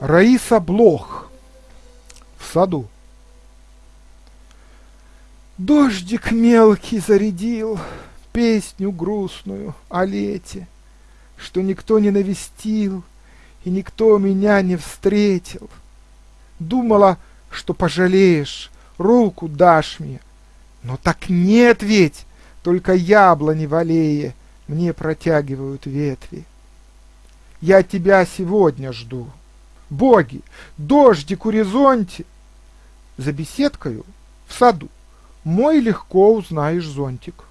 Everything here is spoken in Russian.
Раиса Блох в саду. Дождик мелкий зарядил песню грустную о лете, Что никто не навестил и никто меня не встретил. Думала, что пожалеешь, руку дашь мне, но так нет ведь, только яблони в аллее мне протягивают ветви. Я тебя сегодня жду. Боги, дождик у горизонте. За беседкою в саду мой легко узнаешь зонтик.